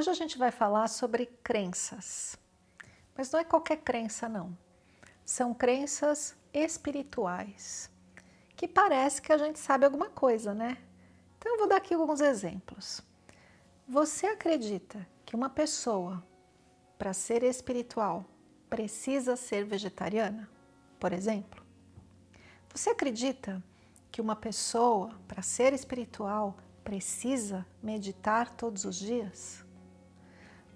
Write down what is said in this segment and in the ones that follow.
Hoje a gente vai falar sobre crenças, mas não é qualquer crença não. São crenças espirituais, que parece que a gente sabe alguma coisa, né? Então eu vou dar aqui alguns exemplos. Você acredita que uma pessoa, para ser espiritual, precisa ser vegetariana, por exemplo? Você acredita que uma pessoa, para ser espiritual, precisa meditar todos os dias?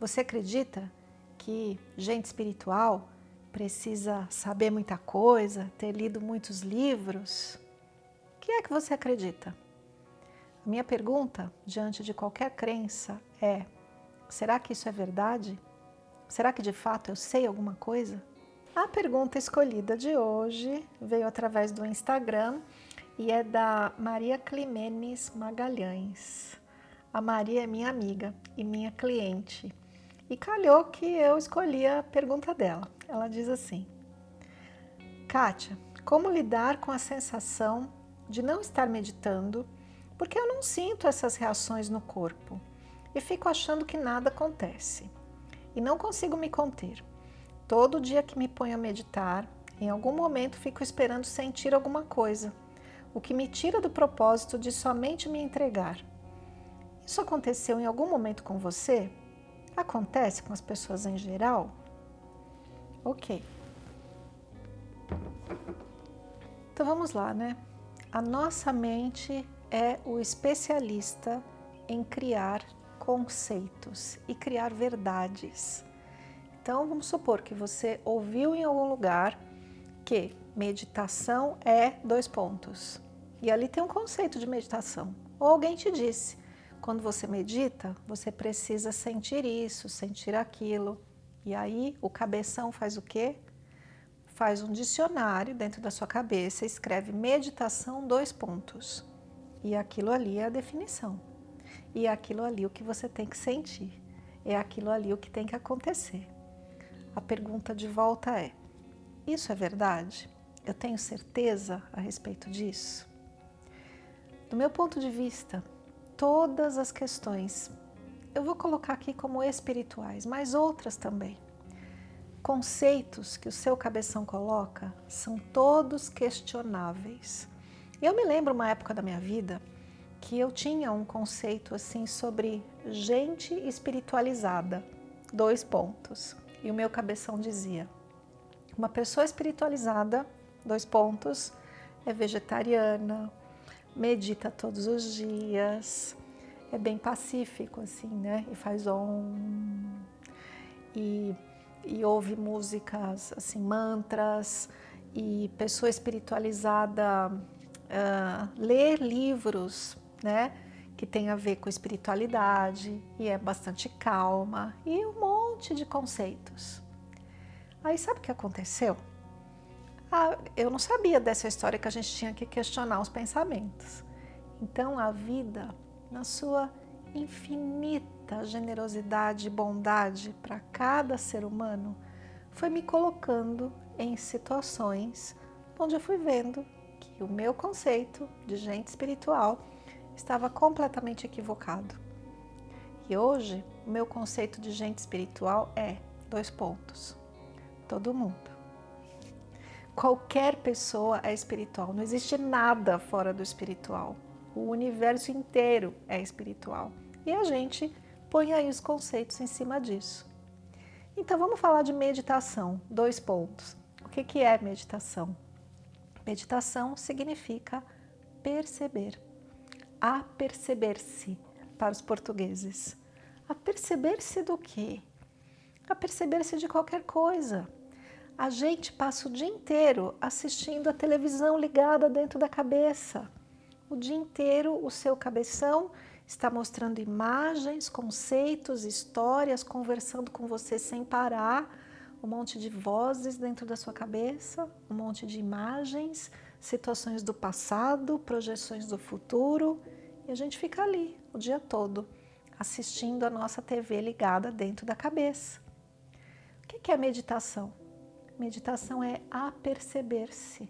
Você acredita que gente espiritual precisa saber muita coisa, ter lido muitos livros? O que é que você acredita? A minha pergunta, diante de qualquer crença, é será que isso é verdade? Será que de fato eu sei alguma coisa? A pergunta escolhida de hoje veio através do Instagram e é da Maria Climenes Magalhães. A Maria é minha amiga e minha cliente e calhou que eu escolhi a pergunta dela. Ela diz assim, Kátia, como lidar com a sensação de não estar meditando porque eu não sinto essas reações no corpo e fico achando que nada acontece e não consigo me conter. Todo dia que me ponho a meditar, em algum momento fico esperando sentir alguma coisa, o que me tira do propósito de somente me entregar. Isso aconteceu em algum momento com você? Acontece com as pessoas em geral? Ok. Então vamos lá, né? A nossa mente é o especialista em criar conceitos e criar verdades. Então vamos supor que você ouviu em algum lugar que meditação é dois pontos. E ali tem um conceito de meditação. Ou alguém te disse, quando você medita, você precisa sentir isso, sentir aquilo. E aí o cabeção faz o quê? Faz um dicionário dentro da sua cabeça, escreve meditação, dois pontos. E aquilo ali é a definição. E é aquilo ali o que você tem que sentir. É aquilo ali o que tem que acontecer. A pergunta de volta é, isso é verdade? Eu tenho certeza a respeito disso? Do meu ponto de vista, todas as questões. Eu vou colocar aqui como espirituais, mas outras também. Conceitos que o seu cabeção coloca são todos questionáveis. Eu me lembro uma época da minha vida que eu tinha um conceito assim sobre gente espiritualizada, dois pontos. E o meu cabeção dizia, uma pessoa espiritualizada, dois pontos, é vegetariana, medita todos os dias, é bem pacífico assim, né? E faz om, e, e ouve músicas, assim, mantras, e pessoa espiritualizada uh, lê livros, né? Que tem a ver com espiritualidade e é bastante calma e um monte de conceitos. Aí sabe o que aconteceu? Ah, eu não sabia dessa história que a gente tinha que questionar os pensamentos. Então a vida, na sua infinita generosidade e bondade para cada ser humano, foi me colocando em situações onde eu fui vendo que o meu conceito de gente espiritual estava completamente equivocado. E hoje, o meu conceito de gente espiritual é, dois pontos, todo mundo. Qualquer pessoa é espiritual, não existe nada fora do espiritual. O universo inteiro é espiritual. E a gente põe aí os conceitos em cima disso. Então vamos falar de meditação, dois pontos. O que, que é meditação? Meditação significa perceber, a perceber-se para os portugueses. A perceber-se do quê? A perceber-se de qualquer coisa a gente passa o dia inteiro assistindo a televisão ligada dentro da cabeça. O dia inteiro o seu cabeção está mostrando imagens, conceitos, histórias, conversando com você sem parar, um monte de vozes dentro da sua cabeça, um monte de imagens, situações do passado, projeções do futuro, e a gente fica ali o dia todo, assistindo a nossa TV ligada dentro da cabeça. O que é meditação? Meditação é aperceber-se.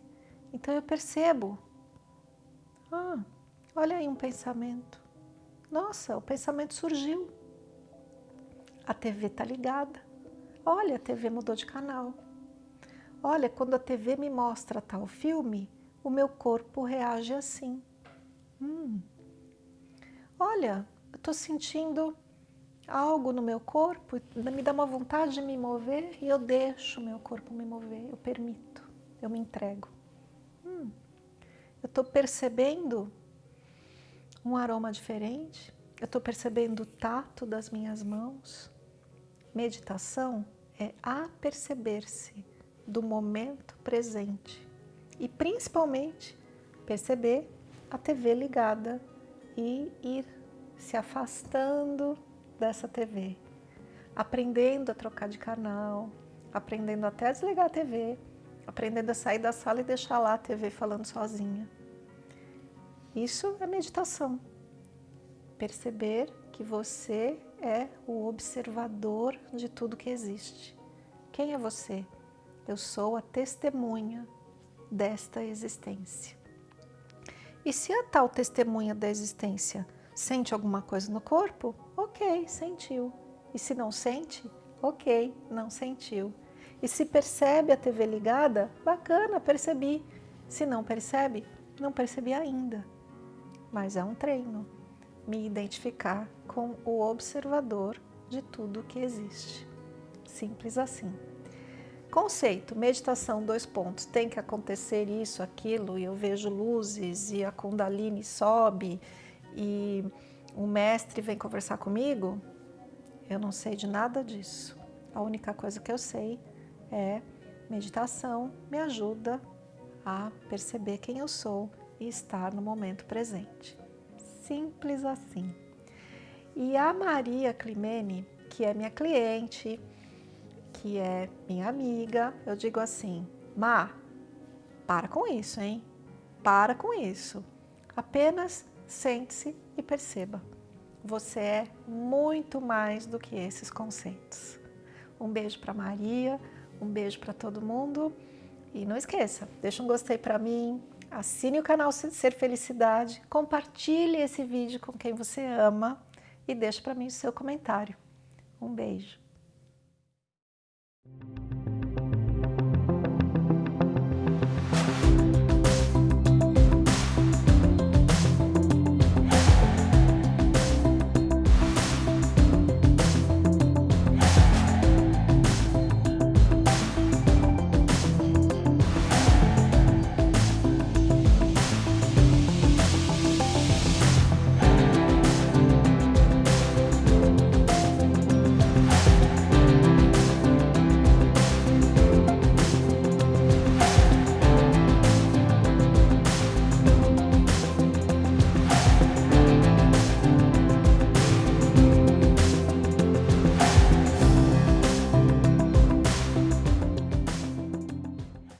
Então eu percebo. Ah, olha aí um pensamento. Nossa, o pensamento surgiu. a TV está ligada. Olha, a TV mudou de canal. Olha, quando a TV me mostra tal filme, o meu corpo reage assim. Hum. Olha, eu estou sentindo algo no meu corpo, me dá uma vontade de me mover e eu deixo o meu corpo me mover, eu permito, eu me entrego. Hum. Eu estou percebendo um aroma diferente, eu estou percebendo o tato das minhas mãos. Meditação é aperceber-se do momento presente e principalmente perceber a TV ligada e ir se afastando dessa TV, aprendendo a trocar de canal, aprendendo até a desligar a TV, aprendendo a sair da sala e deixar lá a TV falando sozinha. Isso é meditação. Perceber que você é o observador de tudo que existe. Quem é você? Eu sou a testemunha desta existência. E se a tal testemunha da existência sente alguma coisa no corpo, ok, sentiu. E se não sente, ok, não sentiu. E se percebe a TV ligada, bacana, percebi. Se não percebe, não percebi ainda. Mas é um treino, me identificar com o observador de tudo que existe. Simples assim. Conceito, meditação, dois pontos, tem que acontecer isso, aquilo, e eu vejo luzes, e a Kundalini sobe, e o mestre vem conversar comigo, eu não sei de nada disso. A única coisa que eu sei é meditação me ajuda a perceber quem eu sou e estar no momento presente. Simples assim. E a Maria Climene, que é minha cliente, que é minha amiga, eu digo assim, Má, para com isso, hein? Para com isso. Apenas sente-se e perceba. Você é muito mais do que esses conceitos. Um beijo para Maria, um beijo para todo mundo. E não esqueça, deixa um gostei para mim, assine o canal Ser Felicidade, compartilhe esse vídeo com quem você ama e deixe para mim o seu comentário. Um beijo.